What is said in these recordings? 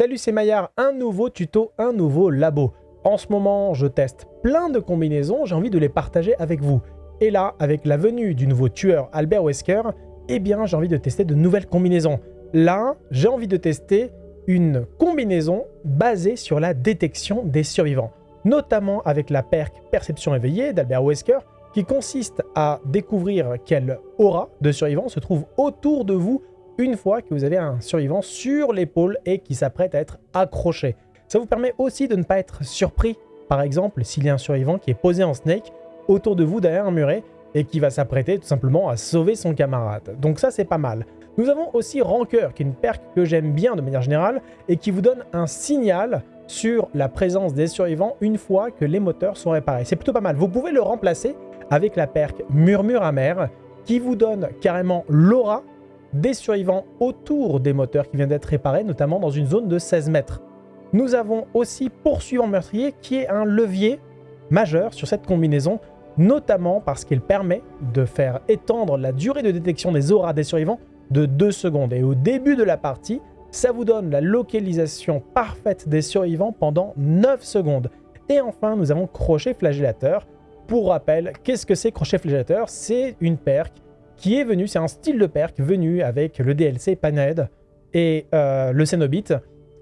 Salut, c'est Maillard, un nouveau tuto, un nouveau labo. En ce moment, je teste plein de combinaisons, j'ai envie de les partager avec vous. Et là, avec la venue du nouveau tueur Albert Wesker, eh bien, j'ai envie de tester de nouvelles combinaisons. Là, j'ai envie de tester une combinaison basée sur la détection des survivants, notamment avec la perque Perception éveillée d'Albert Wesker, qui consiste à découvrir quelle aura de survivants se trouve autour de vous une fois que vous avez un survivant sur l'épaule et qui s'apprête à être accroché. Ça vous permet aussi de ne pas être surpris, par exemple, s'il y a un survivant qui est posé en snake autour de vous derrière un muret et qui va s'apprêter tout simplement à sauver son camarade. Donc ça, c'est pas mal. Nous avons aussi Rancœur, qui est une perque que j'aime bien de manière générale et qui vous donne un signal sur la présence des survivants une fois que les moteurs sont réparés. C'est plutôt pas mal. Vous pouvez le remplacer avec la perque Murmure amer qui vous donne carrément l'aura des survivants autour des moteurs qui viennent d'être réparés, notamment dans une zone de 16 mètres. Nous avons aussi Poursuivant Meurtrier qui est un levier majeur sur cette combinaison, notamment parce qu'il permet de faire étendre la durée de détection des auras des survivants de 2 secondes. Et au début de la partie, ça vous donne la localisation parfaite des survivants pendant 9 secondes. Et enfin, nous avons Crochet Flagellateur. Pour rappel, qu'est-ce que c'est Crochet Flagellateur? C'est une perque qui est venu, c'est un style de perk venu avec le DLC Panhead et euh, le Cenobit.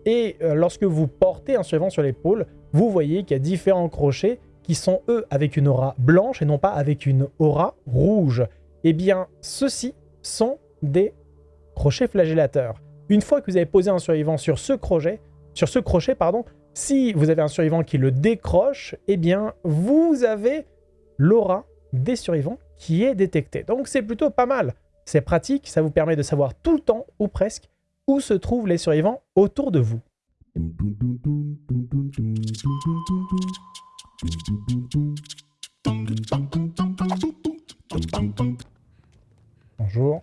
Et euh, lorsque vous portez un survivant sur l'épaule, vous voyez qu'il y a différents crochets qui sont eux avec une aura blanche et non pas avec une aura rouge. Eh bien, ceux-ci sont des crochets flagellateurs. Une fois que vous avez posé un survivant sur ce crochet, si vous avez un survivant qui le décroche, eh bien, vous avez l'aura des survivants qui est détecté. Donc c'est plutôt pas mal. C'est pratique, ça vous permet de savoir tout le temps, ou presque, où se trouvent les survivants autour de vous. Bonjour.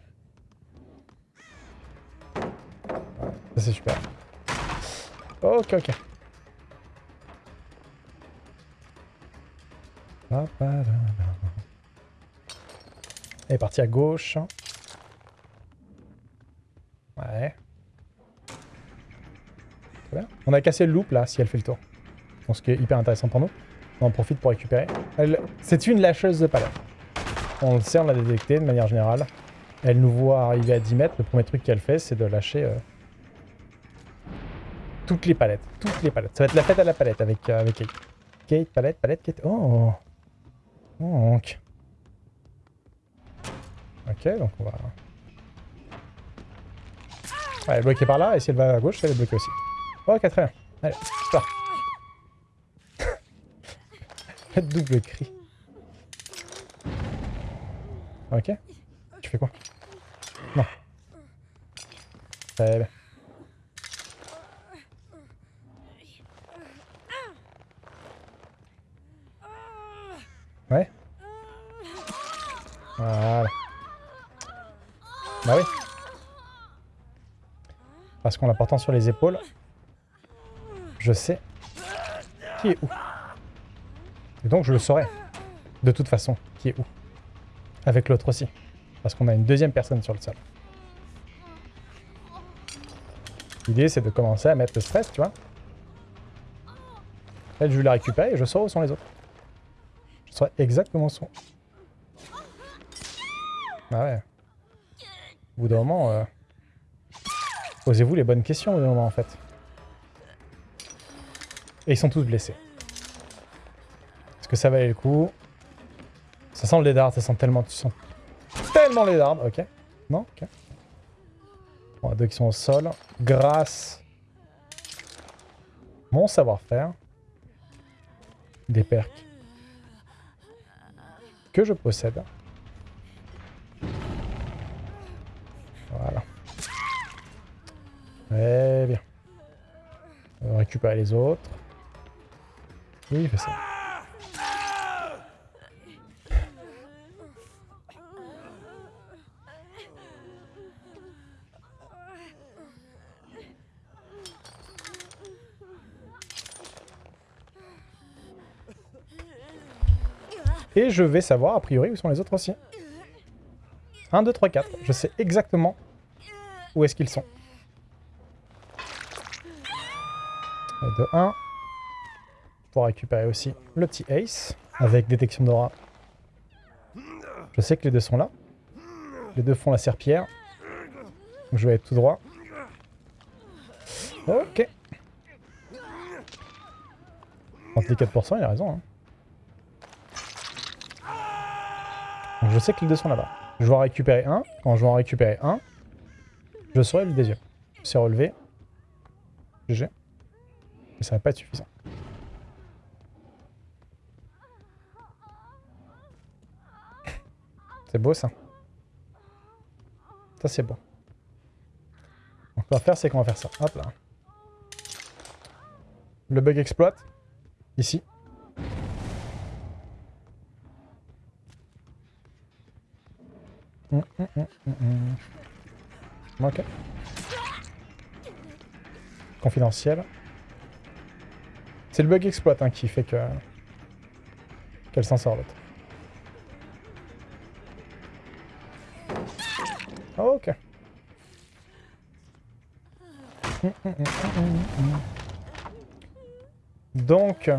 C'est super. Ok, ok. Elle est partie à gauche. Ouais. On a cassé le loop là, si elle fait le tour. ce qui est hyper intéressant pour nous. On en profite pour récupérer. C'est une lâcheuse de palette. On le sait, on l'a détecté de manière générale. Elle nous voit arriver à 10 mètres. Le premier truc qu'elle fait, c'est de lâcher euh, toutes les palettes. Toutes les palettes. Ça va être la fête à la palette avec, euh, avec Kate. Kate, palette, palette, Kate. Oh, oh Ok, donc on va... elle est bloquée par là, et si elle va à gauche, elle est bloquée aussi. Ok, très bien. Allez, pars. Double cri. Ok. Tu fais quoi? Non. Très bien. Ouais. Voilà. Bah oui. Parce qu'en la portant sur les épaules, je sais qui est où. Et donc je le saurai, de toute façon, qui est où. Avec l'autre aussi. Parce qu'on a une deuxième personne sur le sol. L'idée, c'est de commencer à mettre le stress, tu vois. Elle, je vais la récupérer et je saurai où sont les autres. Je saurai exactement où sont. Ah ouais. Au bout d'un moment, euh, posez-vous les bonnes questions au bout moment en fait. Et ils sont tous blessés. Est-ce que ça valait le coup? Ça sent le lézard, ça sent tellement... Tu sens tellement les dards, ok. Non Ok. Bon, deux qui sont au sol. Grâce mon savoir-faire, des perks que je possède. Très bien. On va récupérer les autres. Oui, il fait ça. Et je vais savoir, a priori, où sont les autres aussi. 1, 2, 3, 4. Je sais exactement où est-ce qu'ils sont. De 1. Pour récupérer aussi le petit ace avec détection d'aura. Je sais que les deux sont là. Les deux font la serpillère. Je vais être tout droit. Ok. 34%, il a raison. Hein. Je sais que les deux sont là-bas. Je vais en récupérer un. Quand je vais en récupérer un, je saurai le deuxième. C'est relevé. GG. Mais ça va pas être suffisant. C'est beau ça. Ça c'est beau. Donc, ce qu'on va faire, c'est qu'on va faire ça. Hop là. Le bug exploite. Ici. Hum, hum, hum, ok. Confidentiel. C'est le bug exploit hein, qui fait que qu'elle s'en sort l'autre. ok. Donc,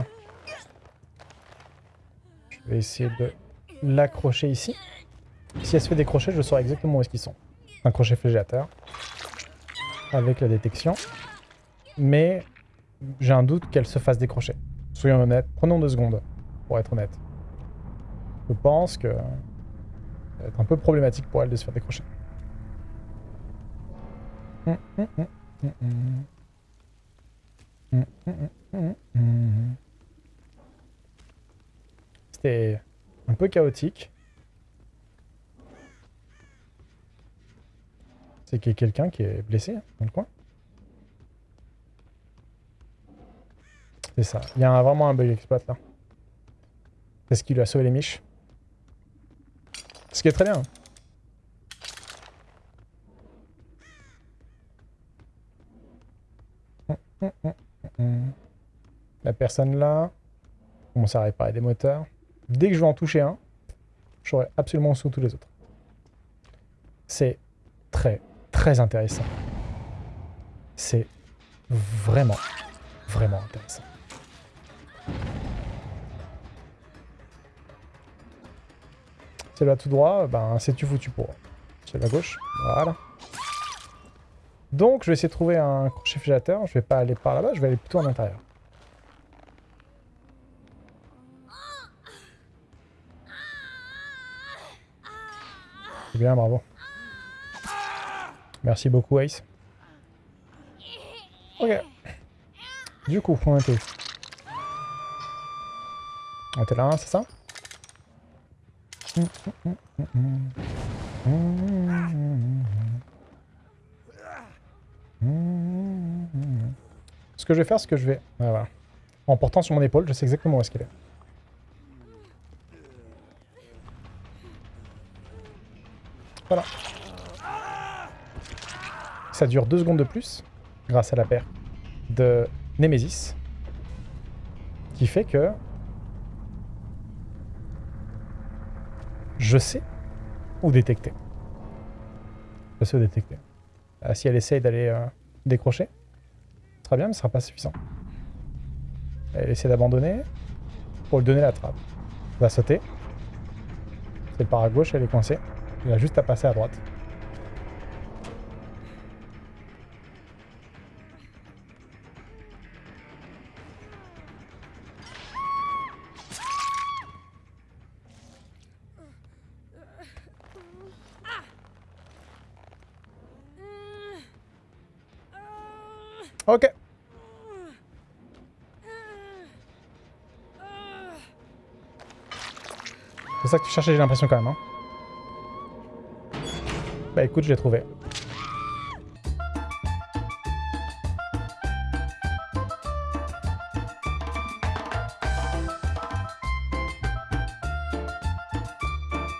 je vais essayer de l'accrocher ici. Si elle se fait décrocher, je saurai exactement où est-ce qu'ils sont. Un crochet flagellateur. Avec la détection. Mais j'ai un doute qu'elle se fasse décrocher. Soyons honnêtes. Prenons deux secondes, pour être honnête. Je pense que ça va être un peu problématique pour elle de se faire décrocher. C'était un peu chaotique. C'est qu'il y a quelqu'un qui est blessé hein, dans le coin. C'est ça. Il y a vraiment un bug exploit là. Est-ce qu'il lui a sauvé les miches. Ce qui est très bien. La personne là commence à réparer des moteurs. Dès que je vais en toucher un, j'aurai absolument sous tous les autres. C'est très, très intéressant. C'est vraiment, vraiment intéressant. C'est là tout droit, ben c'est tu foutu pour. C'est la gauche, voilà. Donc je vais essayer de trouver un crochet filateur, je vais pas aller par là-bas, je vais aller plutôt en intérieur. C'est bien, bravo. Merci beaucoup Ace. Ok. Du coup, on était On était là, c'est ça? Ce que je vais faire, c'est que je vais... En portant sur mon épaule, je sais exactement où est-ce qu'elle est. Voilà. Ça dure deux secondes de plus, grâce à la paire de Nemesis, qui fait que je sais où détecter. Je sais où détecter. Ah, si elle essaye d'aller euh, décrocher, ce sera bien, mais ce sera pas suffisant. Elle essaie d'abandonner pour lui donner la trappe. Elle va sauter. C'est le par à gauche, elle est coincée. Il a juste à passer à droite. Ok. C'est ça que tu cherchais, j'ai l'impression quand même. Hein. Bah écoute, je l'ai trouvé.